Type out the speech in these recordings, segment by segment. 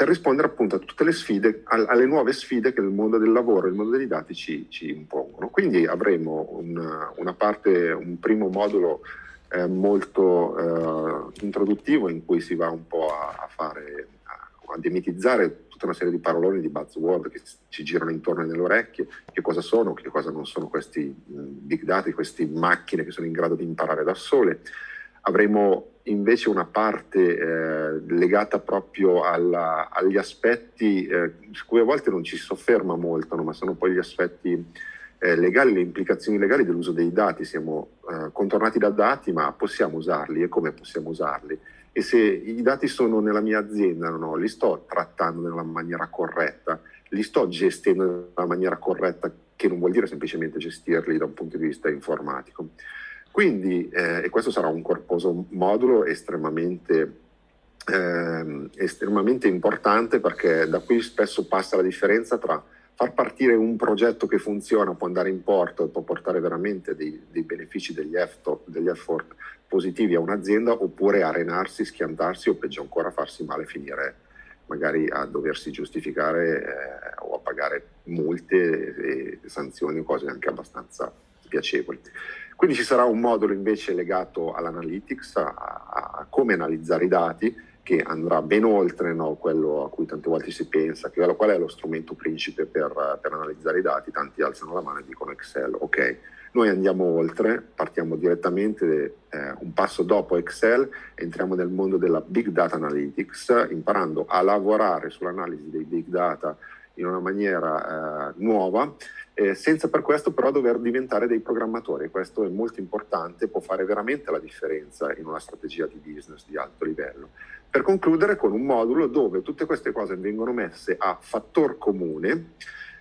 per rispondere appunto a tutte le sfide, alle nuove sfide che il mondo del lavoro e il mondo dei dati ci, ci impongono. Quindi avremo una, una, parte, un primo modulo eh, molto eh, introduttivo in cui si va un po' a, a fare, a, a demitizzare tutta una serie di paroloni, di buzzword che ci girano intorno nelle orecchie, che cosa sono, che cosa non sono questi big data, queste macchine che sono in grado di imparare da sole. Avremo invece una parte eh, legata proprio alla, agli aspetti eh, su cui a volte non ci sofferma molto, no? ma sono poi gli aspetti eh, legali, le implicazioni legali dell'uso dei dati. Siamo eh, contornati da dati, ma possiamo usarli e come possiamo usarli? E se i dati sono nella mia azienda, no, li sto trattando nella maniera corretta, li sto gestendo nella maniera corretta, che non vuol dire semplicemente gestirli da un punto di vista informatico. Quindi, eh, e questo sarà un corposo modulo estremamente, eh, estremamente importante perché da qui spesso passa la differenza tra far partire un progetto che funziona, può andare in porto e può portare veramente dei, dei benefici, degli effort, degli effort positivi a un'azienda oppure arenarsi, schiantarsi o peggio ancora farsi male, finire magari a doversi giustificare eh, o a pagare multe e sanzioni o cose anche abbastanza spiacevoli. Quindi ci sarà un modulo invece legato all'analytics, a, a, come analizzare i dati, che andrà ben oltre no, quello a cui tante volte si pensa, che qual è lo strumento principe per, per analizzare i dati, tanti alzano la mano e dicono Excel. Ok, noi andiamo oltre, partiamo direttamente eh, un passo dopo Excel, entriamo nel mondo della Big Data Analytics, imparando a lavorare sull'analisi dei Big Data in una maniera eh, nuova eh, senza per questo però dover diventare dei programmatori. Questo è molto importante, può fare veramente la differenza in una strategia di business di alto livello. Per concludere con un modulo dove tutte queste cose vengono messe a fattor comune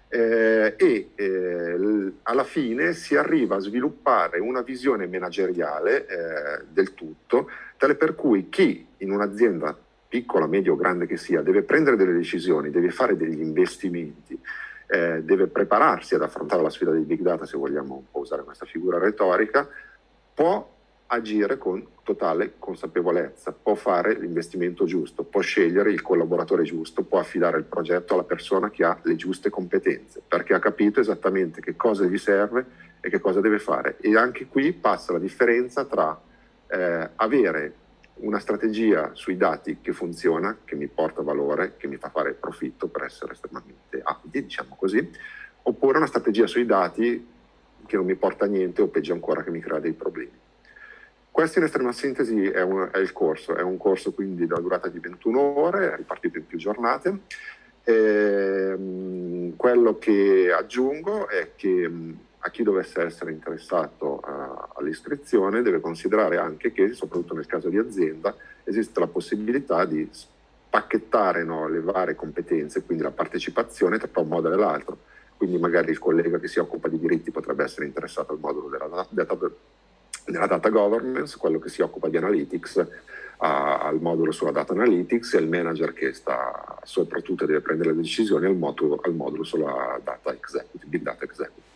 eh, e eh, alla fine si arriva a sviluppare una visione manageriale eh, del tutto, tale per cui chi in un'azienda piccola, media o grande che sia, deve prendere delle decisioni, deve fare degli investimenti, eh, deve prepararsi ad affrontare la sfida dei big data, se vogliamo usare questa figura retorica, può agire con totale consapevolezza, può fare l'investimento giusto, può scegliere il collaboratore giusto, può affidare il progetto alla persona che ha le giuste competenze, perché ha capito esattamente che cosa gli serve e che cosa deve fare. E anche qui passa la differenza tra eh, avere una strategia sui dati che funziona, che mi porta valore, che mi fa fare profitto per essere estremamente abili, diciamo così, oppure una strategia sui dati che non mi porta a niente o peggio ancora che mi crea dei problemi. Questo in estrema sintesi è, un, è il corso, è un corso quindi da durata di 21 ore, ripartito in più giornate. E, ehm, quello che aggiungo è che a chi dovesse essere interessato uh, all'iscrizione deve considerare anche che, soprattutto nel caso di azienda, esiste la possibilità di spacchettare no, le varie competenze, quindi la partecipazione tra un modulo e l'altro. Quindi magari il collega che si occupa di diritti potrebbe essere interessato al modulo della data, della data governance, quello che si occupa di analytics al modulo sulla data analytics e il manager che sta soprattutto deve prendere le decisioni al modulo, al modulo sulla data executive, big data executive.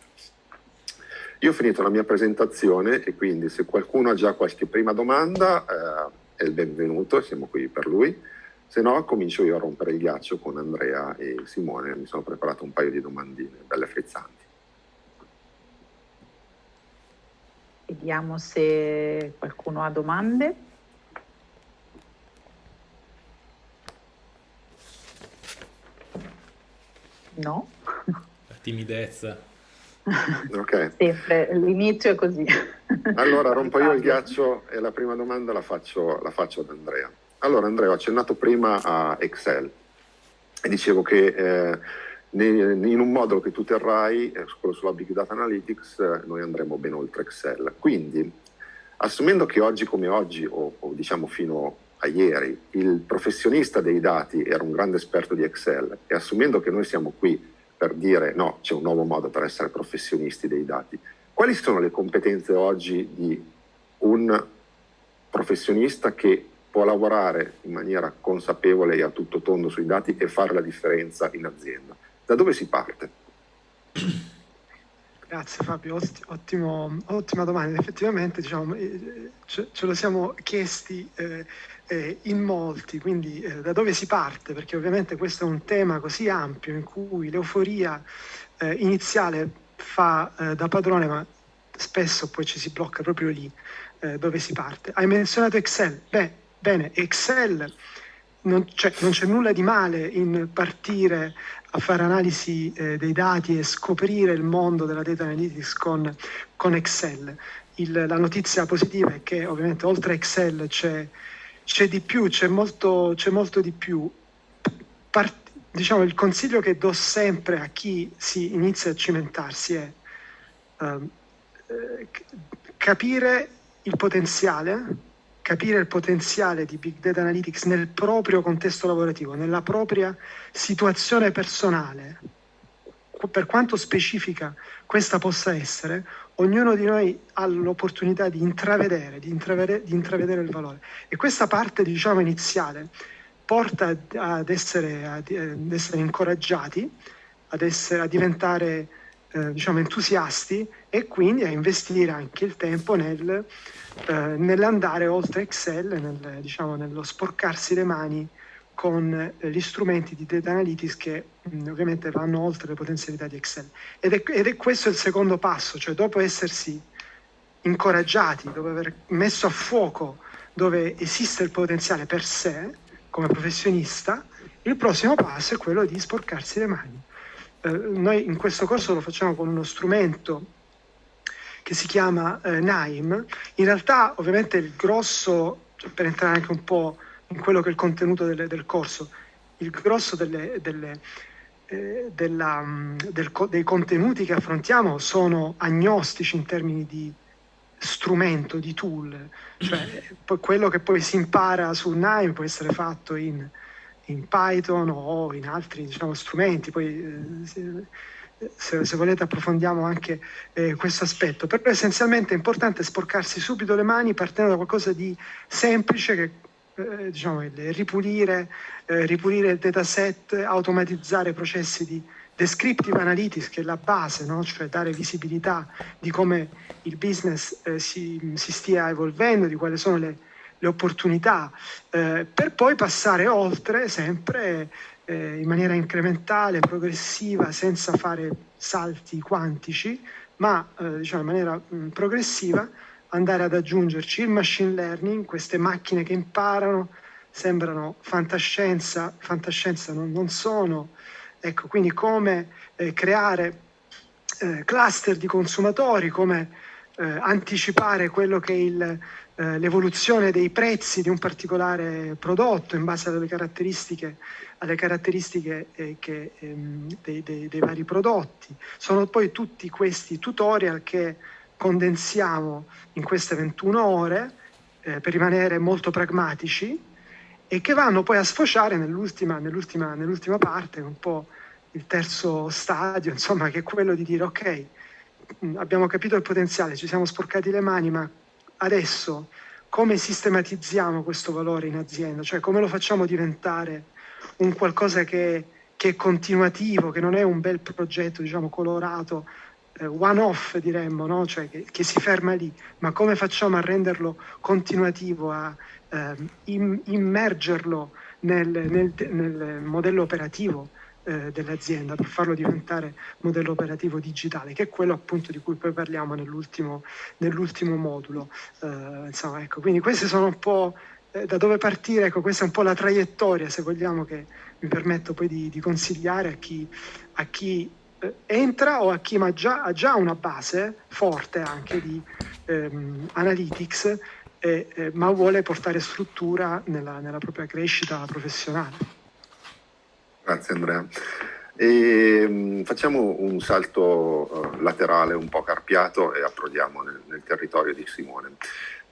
Io ho finito la mia presentazione e quindi se qualcuno ha già qualche prima domanda eh, è il benvenuto, siamo qui per lui. Se no comincio io a rompere il ghiaccio con Andrea e Simone, mi sono preparato un paio di domandine belle frizzanti. Vediamo se qualcuno ha domande. No? La timidezza. Okay. Sempre, l'inizio è così. Allora rompo io il ghiaccio e la prima domanda la faccio, la faccio ad Andrea. Allora Andrea, ho accennato prima a Excel e dicevo che eh, in un modulo che tu terrai, eh, quello sulla Big Data Analytics, eh, noi andremo ben oltre Excel. Quindi, assumendo che oggi come oggi, o, o diciamo fino a ieri, il professionista dei dati era un grande esperto di Excel e assumendo che noi siamo qui per dire no, c'è un nuovo modo per essere professionisti dei dati. Quali sono le competenze oggi di un professionista che può lavorare in maniera consapevole e a tutto tondo sui dati e fare la differenza in azienda? Da dove si parte? Grazie Fabio, ottimo, ottima domanda. Effettivamente diciamo, eh, ce, lo siamo chiesti eh, eh, in molti, quindi eh, da dove si parte? Perché ovviamente questo è un tema così ampio in cui l'euforia eh, iniziale fa eh, da padrone, ma spesso poi ci si blocca proprio lì dove si parte. Hai menzionato Excel? Beh, bene, Excel non c'è, non c'è nulla di male in partire a fare analisi eh, dei dati e scoprire il mondo della data analytics con, con Excel. Il, la notizia positiva è che ovviamente oltre a Excel c'è, c'è di più, c'è molto, molto di più. Part, diciamo, il consiglio che do sempre a chi si inizia a cimentarsi è uh, capire il potenziale capire il potenziale di Big Data Analytics nel proprio contesto lavorativo, nella propria situazione personale, per quanto specifica questa possa essere, ognuno di noi ha l'opportunità di intravedere, di intravedere, di intravedere, il valore. E questa parte, diciamo, iniziale porta ad essere, ad essere incoraggiati, ad, essere, a diventare eh, diciamo, entusiasti e quindi a investire anche il tempo nel, eh, nell'andare oltre Excel, nel, diciamo, nello sporcarsi le mani con eh, gli strumenti di data analytics che mh, mm, ovviamente vanno oltre le potenzialità di Excel. Ed è, ed è questo il secondo passo, cioè dopo essersi incoraggiati, dopo aver messo a fuoco dove esiste il potenziale per sé come professionista, il prossimo passo è quello di sporcarsi le mani eh, noi in questo corso lo facciamo con uno strumento che si chiama eh, NAIM. In realtà ovviamente il grosso, per entrare anche un po' in quello che è il contenuto del, del corso, il grosso delle, delle, eh, della, mm, del, dei contenuti che affrontiamo sono agnostici in termini di strumento, di tool, cioè quello che poi si impara su NAIM può essere fatto in in Python o in altri diciamo, strumenti, poi eh, se, se, volete approfondiamo anche eh, questo aspetto, però essenzialmente è importante sporcarsi subito le mani partendo da qualcosa di semplice che eh, diciamo, ripulire, eh, ripulire il dataset, automatizzare processi di descriptive analytics che è la base, no? cioè dare visibilità di come il business eh, si, si stia evolvendo, di quali sono le le opportunità, eh, per poi passare oltre sempre eh, in maniera incrementale, progressiva, senza fare salti quantici, ma eh, diciamo in maniera mh, progressiva andare ad aggiungerci il machine learning, queste macchine che imparano, sembrano fantascienza, fantascienza non, non sono, ecco, quindi come eh, creare eh, cluster di consumatori, come eh, anticipare quello che è eh, l'evoluzione dei prezzi di un particolare prodotto in base alle caratteristiche, alle caratteristiche eh, che, ehm, dei, dei, dei, vari prodotti. Sono poi tutti questi tutorial che condensiamo in queste 21 ore eh, per rimanere molto pragmatici e che vanno poi a sfociare nell'ultima, nell'ultima, nell'ultima parte, un po' il terzo stadio, insomma, che è quello di dire ok, abbiamo capito il potenziale, ci siamo sporcati le mani, ma adesso come sistematizziamo questo valore in azienda, cioè come lo facciamo diventare un qualcosa che, che è continuativo, che non è un bel progetto diciamo colorato, eh, one off diremmo, no? cioè che, che, si ferma lì, ma come facciamo a renderlo continuativo, a eh, immergerlo nel, nel, nel modello operativo eh, dell'azienda per farlo diventare modello operativo digitale, che è quello appunto di cui poi parliamo nell'ultimo, nell'ultimo modulo. Eh, insomma, ecco, quindi queste sono un po' eh, da dove partire, ecco, questa è un po' la traiettoria, se vogliamo, che mi permetto poi di, di consigliare a chi, a chi entra o a chi ha già, ha già, una base forte anche di ehm, analytics, eh, ma vuole portare struttura nella, nella propria crescita professionale. Grazie Andrea. E, mh, facciamo un salto uh, laterale un po' carpiato e approdiamo nel, nel territorio di Simone.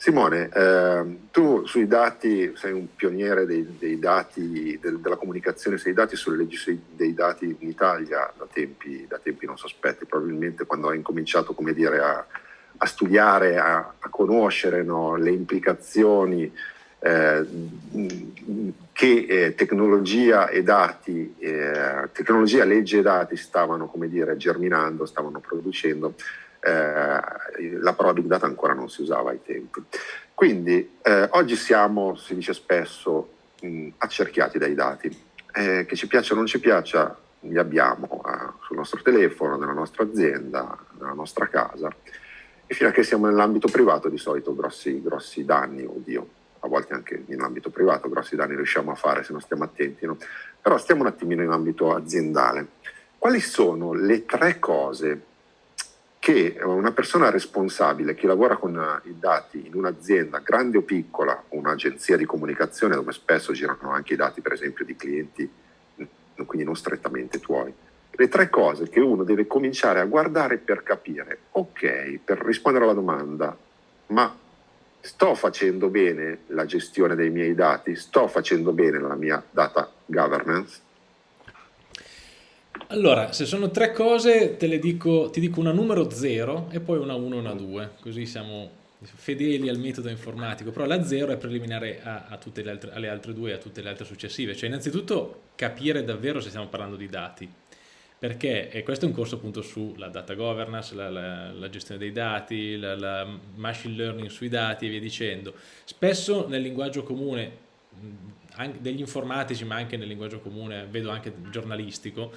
Simone, eh, tu sui dati sei un pioniere dei, dei dati, del, della comunicazione sui dati, sulle leggi dei dati in Italia da tempi, da tempi non sospetti, probabilmente quando hai incominciato dire, a, a studiare, a, a conoscere no, le implicazioni eh, che eh, tecnologia e dati, eh, tecnologia, legge e dati stavano, dire, germinando, stavano producendo, eh, la parola big data ancora non si usava ai tempi. Quindi eh, oggi siamo, si dice spesso, mh, accerchiati dai dati, eh, che ci piaccia o non ci piaccia, li abbiamo sul nostro telefono, nella nostra azienda, nella nostra casa e fino a che siamo nell'ambito privato di solito grossi, grossi danni, oddio, a volte anche in ambito privato grossi danni riusciamo a fare se non stiamo attenti, no? però stiamo un attimino in ambito aziendale. Quali sono le tre cose che una persona responsabile, chi lavora con i dati in un'azienda grande o piccola, un'agenzia di comunicazione dove spesso girano anche i dati per esempio di clienti, quindi non strettamente tuoi, le tre cose che uno deve cominciare a guardare per capire, ok, per rispondere alla domanda, ma sto facendo bene la gestione dei miei dati, sto facendo bene la mia data governance? Allora, se sono tre cose, te le dico, ti dico una numero 0 e poi una 1 e una 2, così siamo fedeli al metodo informatico, però la 0 è preliminare a, a tutte le altre, alle altre due e a tutte le altre successive, cioè innanzitutto capire davvero se stiamo parlando di dati, perché questo è un corso appunto sulla data governance, la, la, la gestione dei dati, la, la, machine learning sui dati e via dicendo. Spesso nel linguaggio comune degli informatici ma anche nel linguaggio comune, vedo anche giornalistico,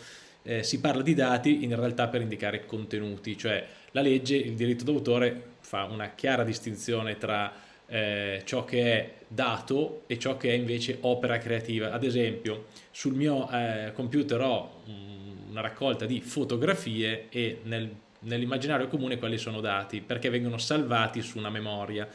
eh, si parla di dati in realtà per indicare contenuti, cioè la legge, il diritto d'autore fa una chiara distinzione tra eh, ciò che è dato e ciò che è invece opera creativa. Ad esempio, sul mio eh, computer ho una raccolta di fotografie e nel, nell'immaginario comune quelli sono dati perché vengono salvati su una memoria.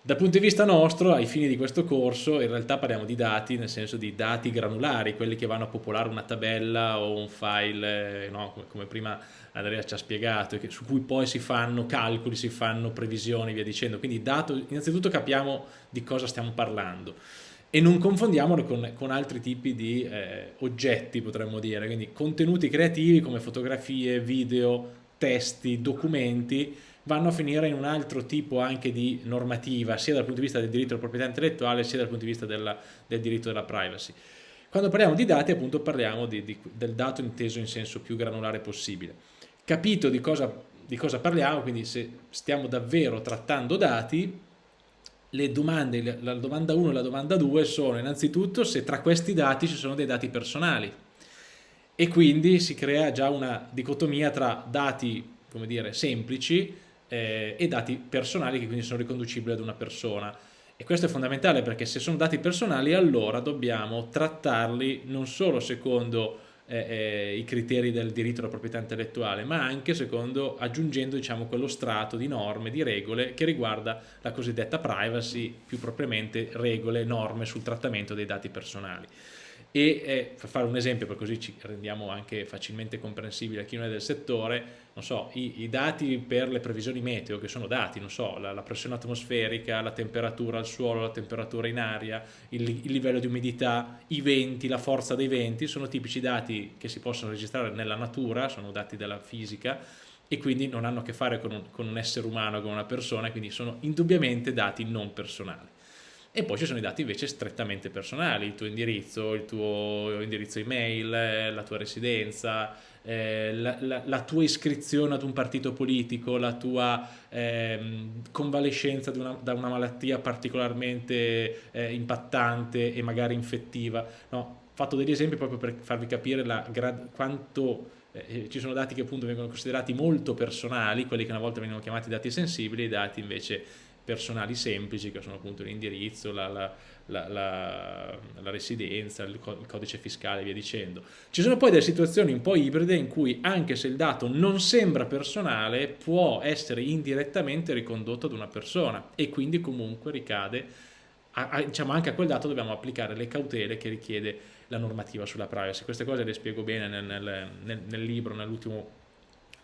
Dal punto di vista nostro, ai fini di questo corso, in realtà parliamo di dati, nel senso di dati granulari, quelli che vanno a popolare una tabella o un file, eh, no? come, prima Andrea ci ha spiegato, su cui poi si fanno calcoli, si fanno previsioni, via dicendo. Quindi dato, innanzitutto capiamo di cosa stiamo parlando e non confondiamolo con, con altri tipi di eh, oggetti potremmo dire, quindi contenuti creativi come fotografie, video, testi, documenti vanno a finire in un altro tipo anche di normativa sia dal punto di vista del diritto alla proprietà intellettuale sia dal punto di vista della, del diritto della privacy. Quando parliamo di dati appunto parliamo di, di, del dato inteso in senso più granulare possibile. Capito di cosa, di cosa parliamo, quindi se stiamo davvero trattando dati, le domande, la domanda 1 e la domanda 2 sono innanzitutto se tra questi dati ci sono dei dati personali e quindi si crea già una dicotomia tra dati come dire, semplici eh, e dati personali che quindi sono riconducibili ad una persona. E questo è fondamentale perché se sono dati personali allora dobbiamo trattarli non solo secondo eh, eh, i criteri del diritto alla proprietà intellettuale, ma anche secondo aggiungendo diciamo, quello strato di norme, di regole che riguarda la cosiddetta privacy, più propriamente regole, norme sul trattamento dei dati personali e eh, per fare un esempio per così ci rendiamo anche facilmente comprensibile a chi non è del settore non so, i, i dati per le previsioni meteo che sono dati, non so, la, la, pressione atmosferica, la temperatura al suolo, la temperatura in aria, il, il, livello di umidità, i venti, la forza dei venti sono tipici dati che si possono registrare nella natura, sono dati della fisica e quindi non hanno a che fare con un, con un essere umano, con una persona, quindi sono indubbiamente dati non personali e poi ci sono i dati invece strettamente personali, il tuo indirizzo, il tuo indirizzo email, eh, la tua residenza, eh, la, la, la, tua iscrizione ad un partito politico, la tua eh, convalescenza una, da una malattia particolarmente eh, impattante e magari infettiva. No, ho fatto degli esempi proprio per farvi capire quanto eh, ci sono dati che appunto vengono considerati molto personali, quelli che una volta venivano chiamati dati sensibili, e dati invece personali semplici che sono appunto l'indirizzo, la, la, la, la, residenza, il, codice fiscale e via dicendo. Ci sono poi delle situazioni un po' ibride in cui anche se il dato non sembra personale può essere indirettamente ricondotto ad una persona e quindi comunque ricade, a, a, diciamo anche a quel dato dobbiamo applicare le cautele che richiede la normativa sulla privacy. Queste cose le spiego bene nel, nel, nel, nel libro, nell'ultimo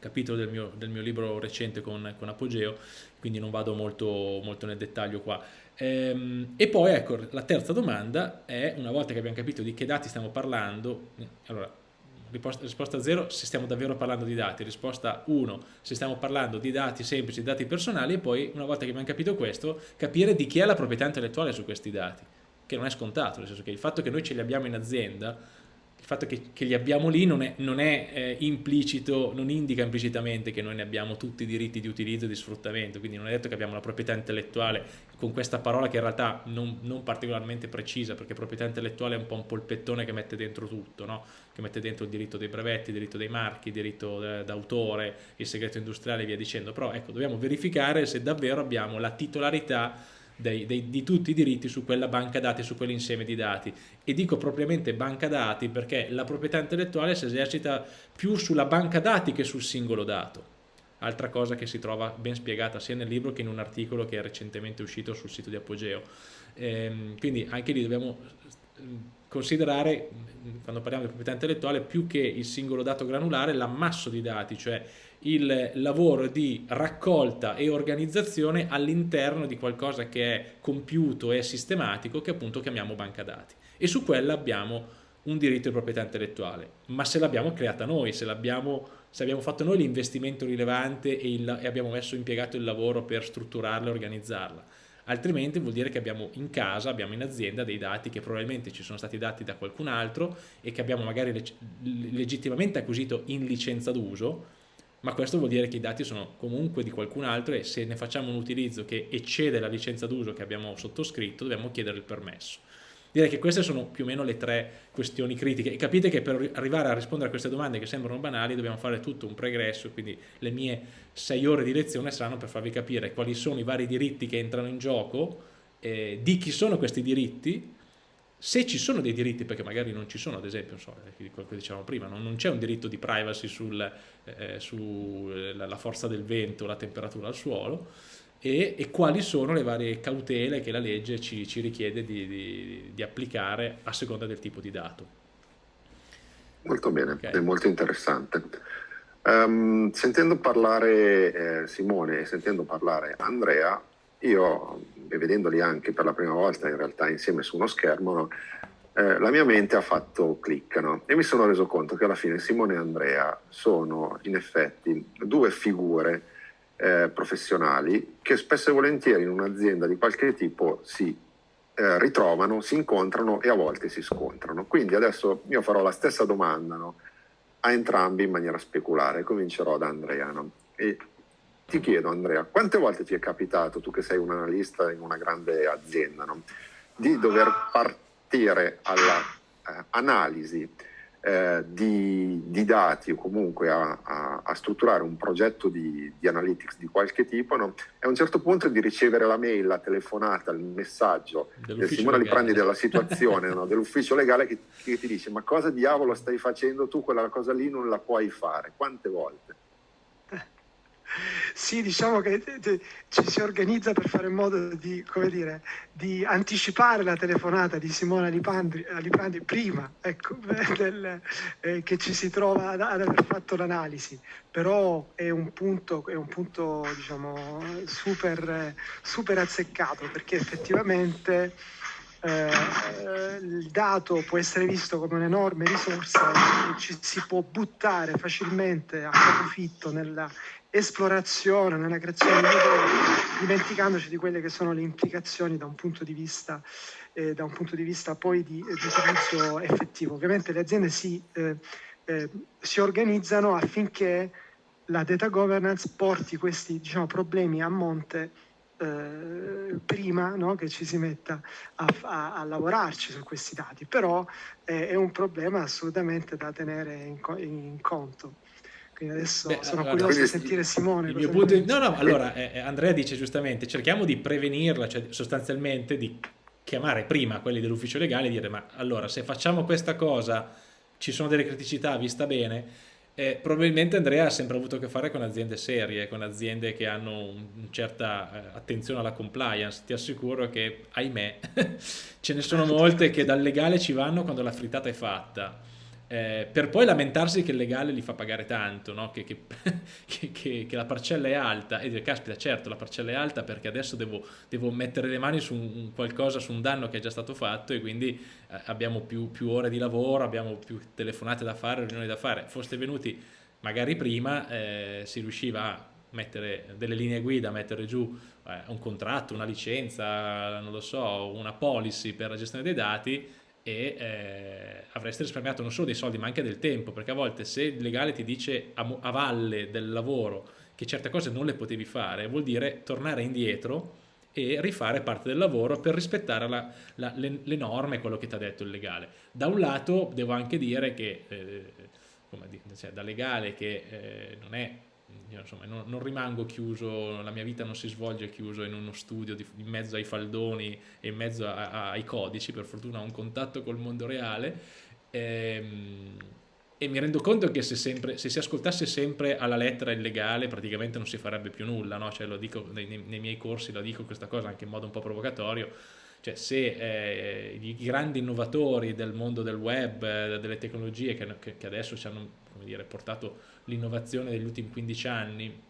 capitolo del mio, del mio, libro recente con, con, Apogeo, quindi non vado molto, molto nel dettaglio qua. Ehm, e poi ecco, la terza domanda è, una volta che abbiamo capito di che dati stiamo parlando, allora, risposta 0 se stiamo davvero parlando di dati, risposta 1 se stiamo parlando di dati semplici, dati personali e poi una volta che abbiamo capito questo capire di chi è la proprietà intellettuale su questi dati, che non è scontato, nel senso che il fatto che noi ce li abbiamo in azienda il fatto che, che, li abbiamo lì non è, non è eh, implicito, non indica implicitamente che noi ne abbiamo tutti i diritti di utilizzo e di sfruttamento, quindi non è detto che abbiamo la proprietà intellettuale. Con questa parola che in realtà non, non particolarmente precisa, perché proprietà intellettuale è un po' un polpettone che mette dentro tutto, no? che mette dentro il diritto dei brevetti, il diritto dei marchi, il diritto eh, d'autore, il segreto industriale e via dicendo, però ecco, dobbiamo verificare se davvero abbiamo la titolarità dei, dei, di tutti i diritti su quella banca dati, su quell'insieme di dati. E dico propriamente banca dati perché la proprietà intellettuale si esercita più sulla banca dati che sul singolo dato. Altra cosa che si trova ben spiegata sia nel libro che in un articolo che è recentemente uscito sul sito di Apogeo. Ehm, quindi anche lì dobbiamo mm, considerare, quando parliamo di proprietà intellettuale, più che il singolo dato granulare, l'ammasso di dati, cioè il lavoro di raccolta e organizzazione all'interno di qualcosa che è compiuto e sistematico che appunto chiamiamo banca dati. E su quella abbiamo un diritto di proprietà intellettuale ma se l'abbiamo creata noi, se, se, abbiamo fatto noi l'investimento rilevante e, il, e abbiamo messo impiegato il lavoro per strutturarla e organizzarla. Altrimenti vuol dire che abbiamo in casa, abbiamo in azienda dei dati che probabilmente ci sono stati dati da qualcun altro e che abbiamo magari legittimamente acquisito in licenza d'uso ma questo vuol dire che i dati sono comunque di qualcun altro e se ne facciamo un utilizzo che eccede la licenza d'uso che abbiamo sottoscritto dobbiamo chiedere il permesso. Direi che queste sono più o meno le tre questioni critiche e capite che per arrivare a rispondere a queste domande che sembrano banali dobbiamo fare tutto un pregresso, quindi le mie sei ore di lezione saranno per farvi capire quali sono i vari diritti che entrano in gioco, eh, di chi sono questi diritti, se ci sono dei diritti, perché magari non ci sono, ad esempio, so, quello che dicevamo prima, non, c'è un diritto di privacy sulla eh, su forza del vento, la temperatura al suolo, e, e, quali sono le varie cautele che la legge ci, ci richiede di, di, di, applicare a seconda del tipo di dato. Molto bene, okay. è molto interessante. Um, sentendo parlare eh, Simone e sentendo parlare Andrea, io vedendoli anche per la prima volta in realtà insieme su uno schermo, no? eh, la mia mente ha fatto click no? e mi sono reso conto che alla fine Simone e Andrea sono in effetti due figure eh, professionali che spesso e volentieri in un'azienda di qualche tipo si eh, ritrovano, si incontrano e a volte si scontrano. Quindi adesso io farò la stessa domanda no? a entrambi in maniera speculare, comincerò da Andrea. E ti chiedo Andrea, quante volte ti è capitato, tu che sei un analista in una grande azienda, no? di dover partire all'analisi eh, eh, di, di, dati o comunque a, a, a strutturare un progetto di, di, analytics di qualche tipo no? e a un certo punto di ricevere la mail, la telefonata, il messaggio del Simone Liprandi della situazione, no? dell'ufficio legale che, che ti dice ma cosa diavolo stai facendo tu, quella cosa lì non la puoi fare, quante volte? Sì, diciamo che ci si organizza per fare in modo di, dire, di anticipare la telefonata di Simona Liprandi, Liprandi prima ecco, del, eh, che ci si trova ad, ad aver fatto l'analisi, però è un punto, è un punto diciamo, super, super azzeccato perché effettivamente eh, il dato può essere visto come un'enorme risorsa e ci si può buttare facilmente a capofitto nella esplorazione, nella creazione di motori, dimenticandoci di quelle che sono le implicazioni da un punto di vista, eh, da un punto di vista poi di, di utilizzo effettivo. Ovviamente le aziende si, eh, eh, si, organizzano affinché la data governance porti questi diciamo, problemi a monte eh, prima no, che ci si metta a, a, a, lavorarci su questi dati, però eh, è un problema assolutamente da tenere in, in conto. Quindi adesso Beh, sono allora, curioso di sentire Simone. Il mio punto. No, no, allora eh, eh, Andrea dice giustamente, cerchiamo di prevenirla, cioè sostanzialmente di chiamare prima quelli dell'ufficio legale e dire ma allora se facciamo questa cosa ci sono delle criticità, vista bene, eh, probabilmente Andrea ha sempre avuto a che fare con aziende serie, con aziende che hanno una certa eh, attenzione alla compliance. Ti assicuro che, ahimè, ce ne sono molte che dal legale ci vanno quando la frittata è fatta eh, per poi lamentarsi che il legale li fa pagare tanto, no? che, che, che, che, la parcella è alta e dire caspita certo la parcella è alta perché adesso devo, devo mettere le mani su un, qualcosa, su un danno che è già stato fatto e quindi eh, abbiamo più, più, ore di lavoro, abbiamo più telefonate da fare, riunioni da fare. Foste venuti magari prima eh, si riusciva a mettere delle linee guida, mettere giù eh, un contratto, una licenza, non lo so, una policy per la gestione dei dati e eh, avreste risparmiato non solo dei soldi ma anche del tempo perché a volte se il legale ti dice a, a valle del lavoro che certe cose non le potevi fare vuol dire tornare indietro e rifare parte del lavoro per rispettare la, la, le, le, norme, quello che ti ha detto il legale. Da un lato devo anche dire che, eh, come cioè, da legale che eh, non è insomma, non, non, rimango chiuso, la mia vita non si svolge chiuso in uno studio di, in mezzo ai faldoni e in mezzo a, a, ai codici, per fortuna ho un contatto col mondo reale ehm, e mi rendo conto che se, sempre, se, si ascoltasse sempre alla lettera il legale praticamente non si farebbe più nulla, no? cioè, lo dico nei, nei, miei corsi, lo dico questa cosa anche in modo un po' provocatorio, cioè se eh, i grandi innovatori del mondo del web, eh, delle tecnologie che, che adesso ci hanno dire, portato l'innovazione degli ultimi 15 anni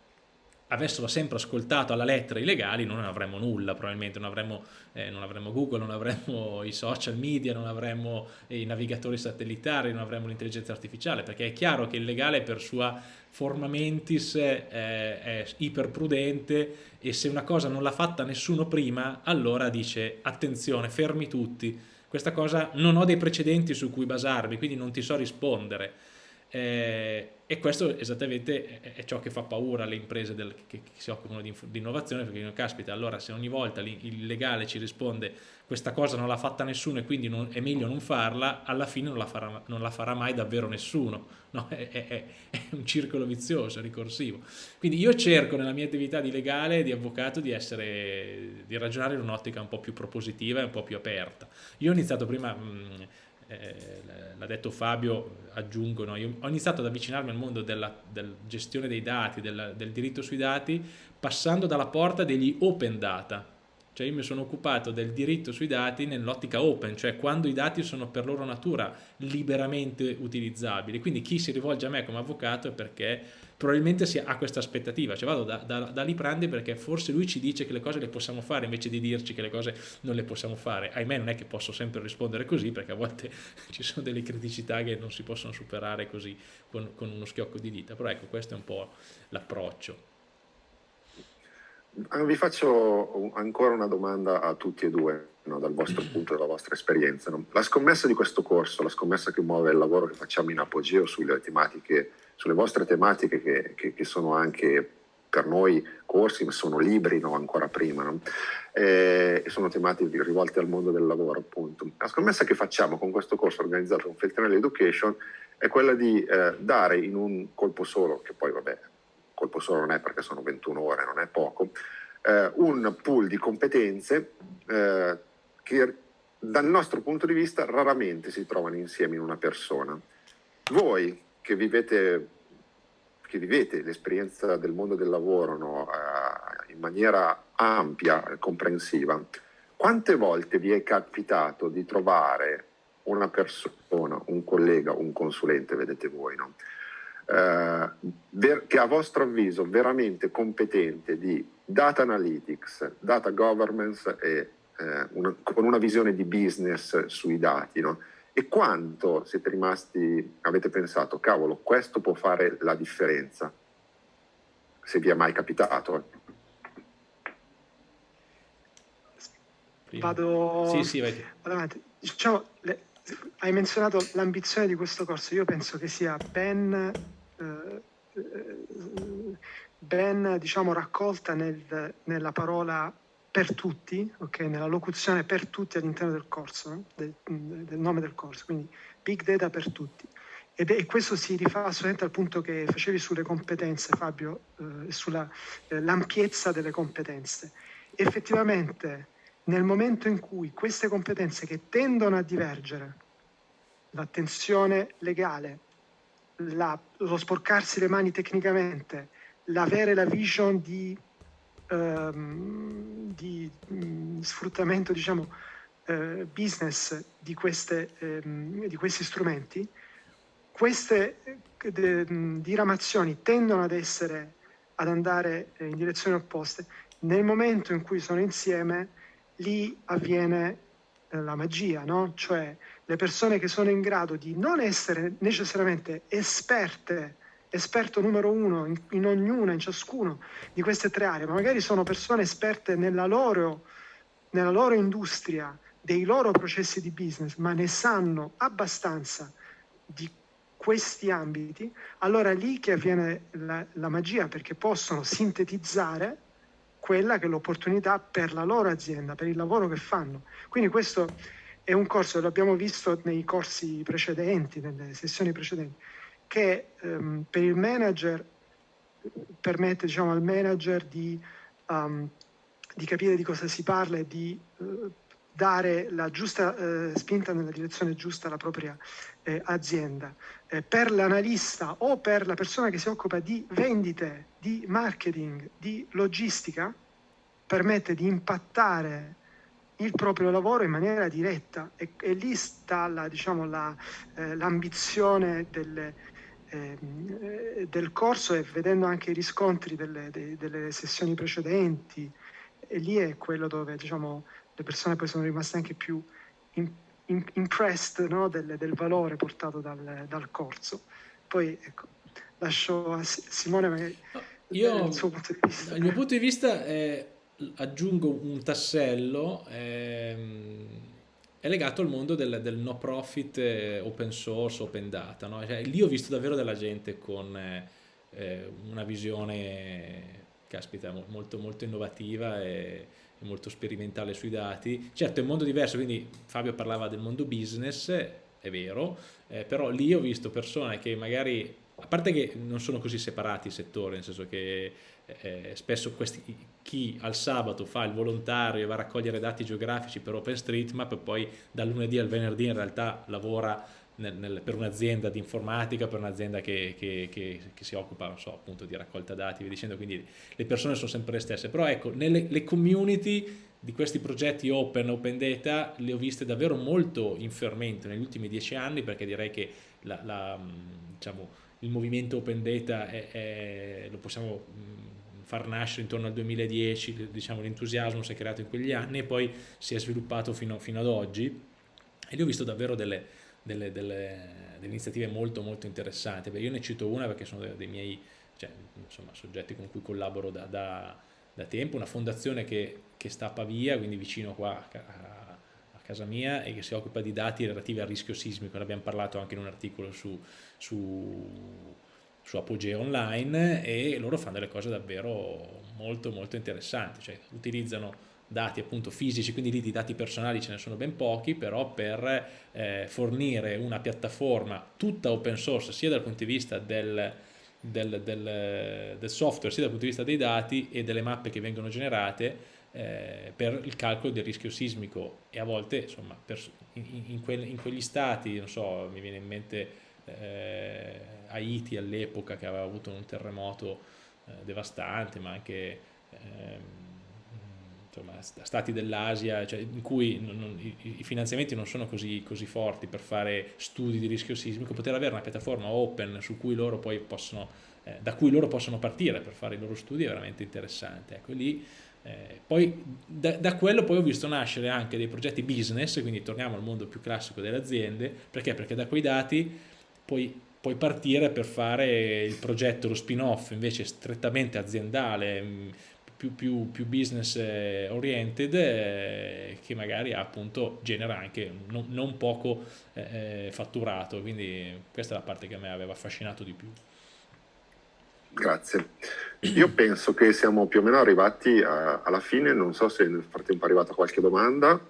avessero sempre ascoltato alla lettera i legali non avremmo nulla probabilmente, non avremmo, eh, non avremmo Google, non avremmo i social media, non avremmo eh, i navigatori satellitari, non avremmo l'intelligenza artificiale, perché è chiaro che il legale per sua forma mentis eh, è iperprudente e se una cosa non l'ha fatta nessuno prima, allora dice attenzione, fermi tutti, questa cosa non ho dei precedenti su cui basarmi, quindi non ti so rispondere eh, e questo esattamente è, ciò che fa paura alle imprese del, che, che, si occupano di, di, innovazione, perché caspita, allora se ogni volta il legale ci risponde questa cosa non l'ha fatta nessuno e quindi non, è meglio non farla, alla fine non la farà, non la farà mai davvero nessuno. No? È, è, è, un circolo vizioso, ricorsivo. Quindi io cerco nella mia attività di legale, di avvocato, di, essere, di ragionare in un'ottica un po' più propositiva e un po' più aperta. Io ho iniziato prima... Mh, eh, l'ha detto Fabio, aggiungo, io ho iniziato ad avvicinarmi al mondo della, della gestione dei dati, del, del diritto sui dati, passando dalla porta degli open data, cioè io mi sono occupato del diritto sui dati nell'ottica open, cioè quando i dati sono per loro natura liberamente utilizzabili. Quindi chi si rivolge a me come avvocato è perché probabilmente si ha questa aspettativa, cioè vado da, da, da Liprandi perché forse lui ci dice che le cose le possiamo fare invece di dirci che le cose non le possiamo fare. Ahimè non è che posso sempre rispondere così perché a volte ci sono delle criticità che non si possono superare così con, con uno schiocco di dita, però ecco questo è un po' l'approccio. Ah, vi faccio ancora una domanda a tutti e due, no, dal vostro punto e dalla vostra esperienza. No? La scommessa di questo corso, la scommessa che muove il lavoro che facciamo in apogeo sulle tematiche, sulle vostre tematiche che, che, che sono anche per noi corsi, ma sono libri no? ancora prima, no? eh, sono tematiche rivolte al mondo del lavoro appunto. La scommessa che facciamo con questo corso organizzato con Feltrinelli Education è quella di eh, dare in un colpo solo, che poi vabbè colpo solo non è perché sono 21 ore, non è poco, eh, un pool di competenze eh, che dal nostro punto di vista raramente si trovano insieme in una persona. Voi che vivete, che vivete l'esperienza del mondo del lavoro no, eh, in maniera ampia e comprensiva, quante volte vi è capitato di trovare una persona, un collega, un consulente, vedete voi, no? eh, ver- che a vostro avviso veramente competente di data analytics, data governance e eh, una, con una visione di business sui dati, no? E quanto siete rimasti, avete pensato, cavolo, questo può fare la differenza, se vi è mai capitato. Eh. Vado, sì, sì, vai. vado avanti. Diciamo, le, hai menzionato l'ambizione di questo corso, io penso che sia ben eh, ben diciamo, raccolta nel, nella parola per tutti, okay? nella locuzione per tutti all'interno del corso, del, del, nome del corso, quindi big data per tutti. Ed è, e questo si rifà assolutamente al punto che facevi sulle competenze, Fabio, eh, sull'ampiezza eh, delle competenze. Effettivamente, nel momento in cui queste competenze che tendono a divergere, l'attenzione legale, la, lo sporcarsi le mani tecnicamente, l'avere la vision di, um, di um, sfruttamento diciamo, uh, business di, queste, um, di, questi strumenti, queste diramazioni tendono ad essere ad andare in direzioni opposte, nel momento in cui sono insieme, lì avviene eh, la magia, no? Cioè le persone che sono in grado di non essere necessariamente esperte, esperto numero uno in, in ognuna, in ciascuno di queste tre aree, ma magari sono persone esperte nella loro, nella loro industria, dei loro processi di business, ma ne sanno abbastanza di questi ambiti, allora è lì che avviene la, la magia, perché possono sintetizzare quella che è l'opportunità per la loro azienda, per il lavoro che fanno. Quindi questo è un corso, l'abbiamo visto nei corsi precedenti, nelle sessioni precedenti, che ehm, per il manager permette diciamo, al manager di, um, di, capire di cosa si parla e di uh, dare la giusta eh, spinta nella direzione giusta alla propria eh, azienda. Eh, per l'analista o per la persona che si occupa di vendite, di marketing, di logistica, permette di impattare il proprio lavoro in maniera diretta e, e lì sta la, diciamo, la, eh, l'ambizione delle, ehm, del corso e vedendo anche i riscontri delle, de, delle sessioni precedenti, e lì è quello dove diciamo, le persone poi sono rimaste anche più in, in, impressed no? del, del, valore portato dal, dal, corso. Poi ecco, lascio a Simone magari Io, il suo punto di vista. Dal mio punto di vista è, aggiungo un tassello, ehm, è legato al mondo del, del no profit, eh, open source, open data. No? Cioè, lì ho visto davvero della gente con eh, una visione, caspita, molto, molto innovativa e molto sperimentale sui dati. Certo è un mondo diverso, quindi Fabio parlava del mondo business, è vero, eh, però lì ho visto persone che magari, a parte che non sono così separati i settori, nel senso che eh, spesso questi, chi al sabato fa il volontario e va a raccogliere dati geografici per OpenStreetMap e poi dal lunedì al venerdì in realtà lavora nel, nel, per un'azienda di informatica, per un'azienda che, che, che, che, si occupa so, appunto di raccolta dati, dicendo, quindi le persone sono sempre le stesse, però ecco, nelle community di questi progetti open, open data, le ho viste davvero molto in fermento negli ultimi dieci anni perché direi che la, la, diciamo, il movimento open data è, è, lo possiamo far nascere intorno al 2010, diciamo, l'entusiasmo si è creato in quegli anni e poi si è sviluppato fino, fino ad oggi. E lì ho visto davvero delle, delle, delle, delle iniziative molto molto interessanti. Beh, io ne cito una perché sono dei, miei cioè, insomma, soggetti con cui collaboro da, da, da tempo, una fondazione che, che, sta a Pavia, quindi vicino qua a, a, casa mia e che si occupa di dati relativi al rischio sismico, ne abbiamo parlato anche in un articolo su, su, su Apogeo Online e loro fanno delle cose davvero molto molto interessanti, cioè utilizzano dati appunto fisici, quindi lì di dati personali ce ne sono ben pochi, però per eh, fornire una piattaforma tutta open source sia dal punto di vista del, del, del, del software, sia dal punto di vista dei dati e delle mappe che vengono generate eh, per il calcolo del rischio sismico e a volte insomma per, in, in, in, quegli stati, non so, mi viene in mente eh, Haiti all'epoca che aveva avuto un terremoto eh, devastante, ma anche ehm, insomma, stati dell'Asia, cioè in cui non, non, i, i, finanziamenti non sono così, così, forti per fare studi di rischio sismico, poter avere una piattaforma open cui possono, eh, da cui loro possono partire per fare i loro studi è veramente interessante. Ecco, lì, eh, poi da, da, quello poi ho visto nascere anche dei progetti business, quindi torniamo al mondo più classico delle aziende, perché? Perché da quei dati poi puoi partire per fare il progetto, lo spin-off invece strettamente aziendale, più, più, più business eh, oriented eh, che magari appunto genera anche non, non poco eh, fatturato quindi questa è la parte che a me aveva affascinato di più Grazie. Io penso che siamo più o meno arrivati a, alla fine, non so se nel frattempo è arrivata qualche domanda.